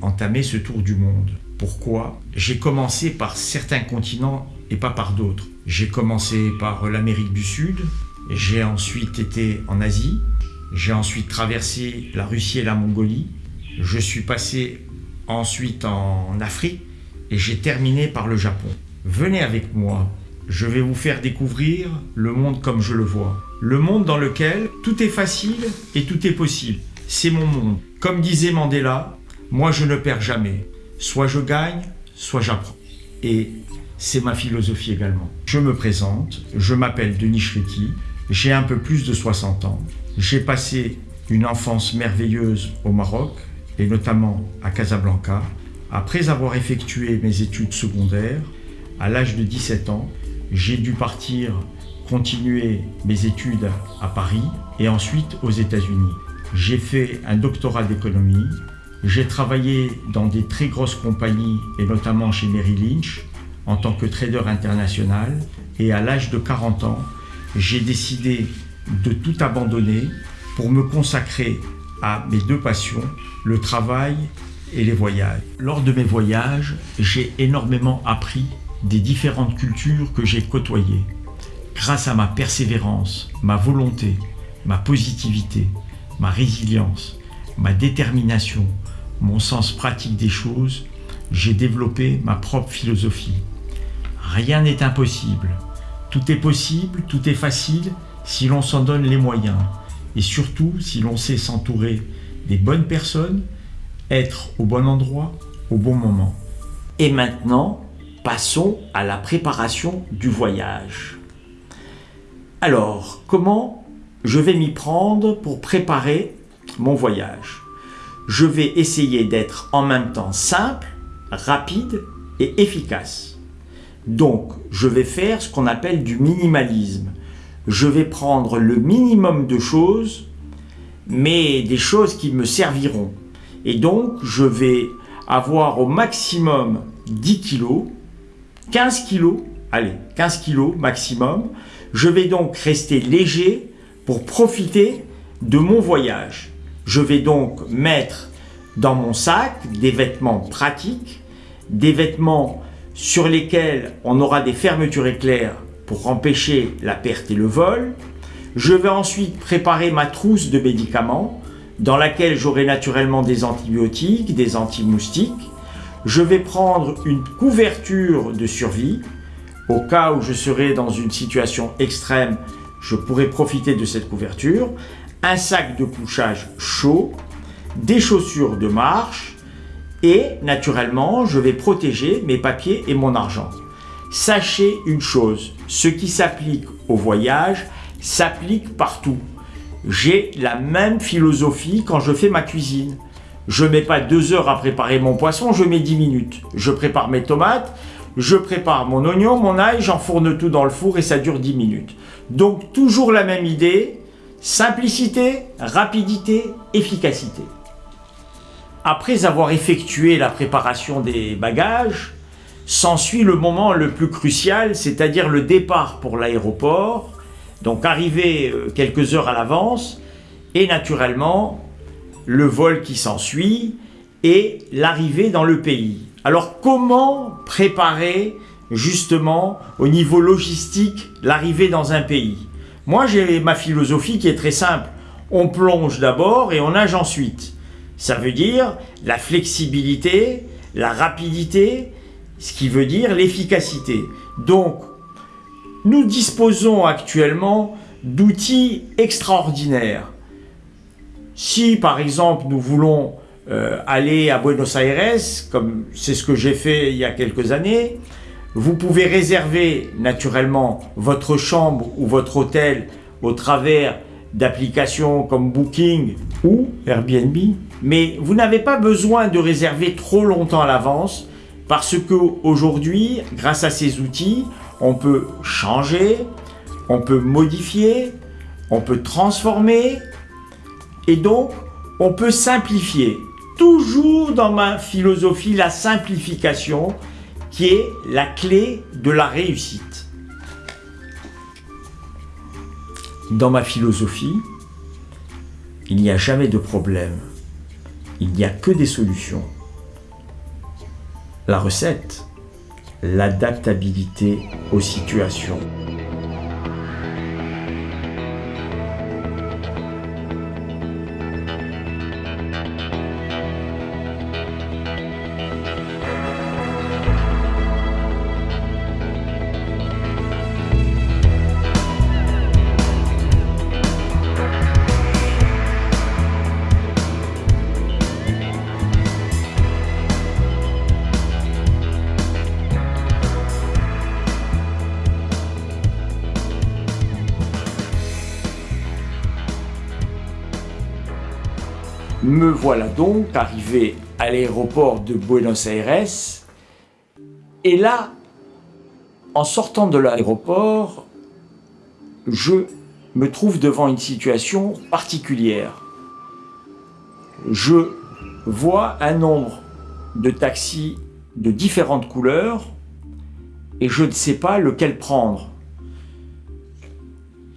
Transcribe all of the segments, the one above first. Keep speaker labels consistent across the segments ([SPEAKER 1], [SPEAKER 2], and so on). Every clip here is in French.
[SPEAKER 1] entamé ce tour du monde. Pourquoi J'ai commencé par certains continents et pas par d'autres. J'ai commencé par l'Amérique du Sud, j'ai ensuite été en Asie, j'ai ensuite traversé la Russie et la Mongolie, je suis passé ensuite en Afrique et j'ai terminé par le Japon. Venez avec moi, je vais vous faire découvrir le monde comme je le vois. Le monde dans lequel tout est facile et tout est possible. C'est mon monde. Comme disait Mandela, moi je ne perds jamais. Soit je gagne, soit j'apprends. Et c'est ma philosophie également. Je me présente, je m'appelle Denis Chriti, j'ai un peu plus de 60 ans. J'ai passé une enfance merveilleuse au Maroc, et notamment à Casablanca. Après avoir effectué mes études secondaires, à l'âge de 17 ans, j'ai dû partir continuer mes études à Paris et ensuite aux États-Unis. J'ai fait un doctorat d'économie, j'ai travaillé dans des très grosses compagnies et notamment chez Merrill Lynch en tant que trader international et à l'âge de 40 ans, j'ai décidé de tout abandonner pour me consacrer à mes deux passions, le travail et les voyages. Lors de mes voyages, j'ai énormément appris des différentes cultures que j'ai côtoyées. Grâce à ma persévérance, ma volonté, ma positivité, ma résilience, ma détermination, mon sens pratique des choses, j'ai développé ma propre philosophie. Rien n'est impossible. Tout est possible, tout est facile si l'on s'en donne les moyens. Et surtout si l'on sait s'entourer des bonnes personnes, être au bon endroit, au bon moment. Et maintenant, passons à la préparation du voyage. Alors, comment je vais m'y prendre pour préparer mon voyage Je vais essayer d'être en même temps simple, rapide et efficace. Donc, je vais faire ce qu'on appelle du minimalisme. Je vais prendre le minimum de choses, mais des choses qui me serviront. Et donc, je vais avoir au maximum 10 kilos 15 kilos, allez, 15 kilos maximum. Je vais donc rester léger pour profiter de mon voyage. Je vais donc mettre dans mon sac des vêtements pratiques, des vêtements sur lesquels on aura des fermetures éclairs pour empêcher la perte et le vol. Je vais ensuite préparer ma trousse de médicaments dans laquelle j'aurai naturellement des antibiotiques, des anti-moustiques, je vais prendre une couverture de survie. Au cas où je serai dans une situation extrême, je pourrai profiter de cette couverture. Un sac de couchage chaud, des chaussures de marche et naturellement, je vais protéger mes papiers et mon argent. Sachez une chose, ce qui s'applique au voyage s'applique partout. J'ai la même philosophie quand je fais ma cuisine. Je mets pas deux heures à préparer mon poisson, je mets dix minutes. Je prépare mes tomates, je prépare mon oignon, mon ail, j'enfourne tout dans le four et ça dure dix minutes. Donc toujours la même idée, simplicité, rapidité, efficacité. Après avoir effectué la préparation des bagages, s'ensuit le moment le plus crucial, c'est-à-dire le départ pour l'aéroport, donc arriver euh, quelques heures à l'avance, et naturellement le vol qui s'ensuit et l'arrivée dans le pays. Alors comment préparer justement au niveau logistique l'arrivée dans un pays? Moi j'ai ma philosophie qui est très simple. On plonge d'abord et on nage ensuite. Ça veut dire la flexibilité, la rapidité, ce qui veut dire l'efficacité. Donc, nous disposons actuellement d'outils extraordinaires. Si par exemple nous voulons euh, aller à Buenos Aires, comme c'est ce que j'ai fait il y a quelques années, vous pouvez réserver naturellement votre chambre ou votre hôtel au travers d'applications comme Booking ou Airbnb. Mais vous n'avez pas besoin de réserver trop longtemps à l'avance parce qu'aujourd'hui, grâce à ces outils, on peut changer, on peut modifier, on peut transformer, et donc, on peut simplifier. Toujours dans ma philosophie, la simplification qui est la clé de la réussite. Dans ma philosophie, il n'y a jamais de problème. Il n'y a que des solutions. La recette, l'adaptabilité aux situations. Me voilà donc arrivé à l'aéroport de Buenos Aires. Et là, en sortant de l'aéroport, je me trouve devant une situation particulière. Je vois un nombre de taxis de différentes couleurs et je ne sais pas lequel prendre.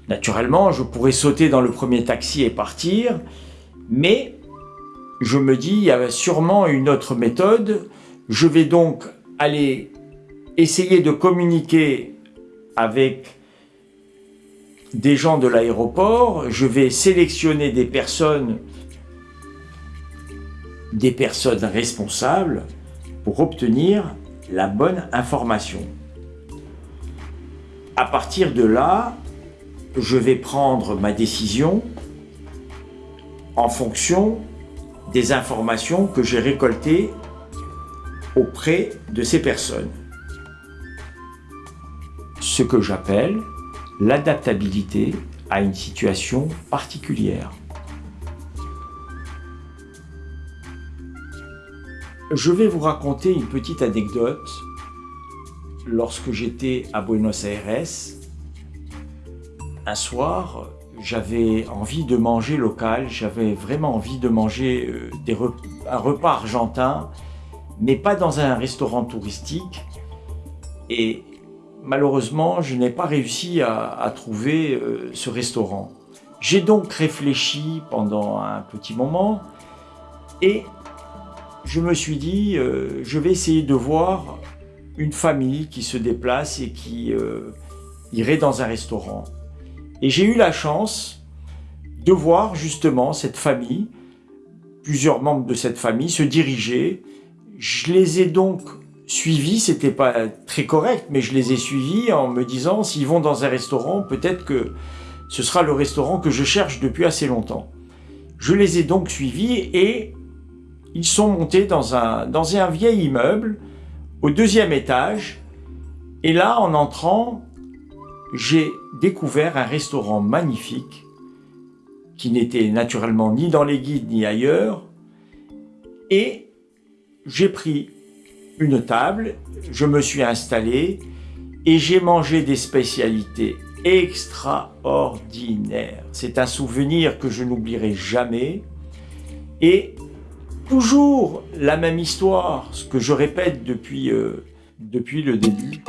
[SPEAKER 1] Naturellement, je pourrais sauter dans le premier taxi et partir, mais je me dis, il y a sûrement une autre méthode. Je vais donc aller essayer de communiquer avec des gens de l'aéroport. Je vais sélectionner des personnes, des personnes responsables pour obtenir la bonne information. À partir de là, je vais prendre ma décision en fonction des informations que j'ai récoltées auprès de ces personnes. Ce que j'appelle l'adaptabilité à une situation particulière. Je vais vous raconter une petite anecdote. Lorsque j'étais à Buenos Aires, un soir, j'avais envie de manger local, j'avais vraiment envie de manger euh, un repas argentin, mais pas dans un restaurant touristique. Et malheureusement, je n'ai pas réussi à, trouver euh, ce restaurant. J'ai donc réfléchi pendant un petit moment et je me suis dit, euh, je vais essayer de voir une famille qui se déplace et qui irait dans un restaurant. Et j'ai eu la chance de voir justement cette famille, plusieurs membres de cette famille se diriger. Je les ai donc suivis, c'était pas très correct, mais je les ai suivis en me disant s'ils vont dans un restaurant, peut-être que ce sera le restaurant que je cherche depuis assez longtemps. Je les ai donc suivis et ils sont montés dans un, dans un vieil immeuble au deuxième étage. Et là, en entrant, j'ai découvert un restaurant magnifique qui n'était naturellement ni dans les guides ni ailleurs. Et j'ai pris une table, je me suis installé et j'ai mangé des spécialités extraordinaires. C'est un souvenir que je n'oublierai jamais. Et toujours la même histoire, ce que je répète depuis, euh, depuis le début.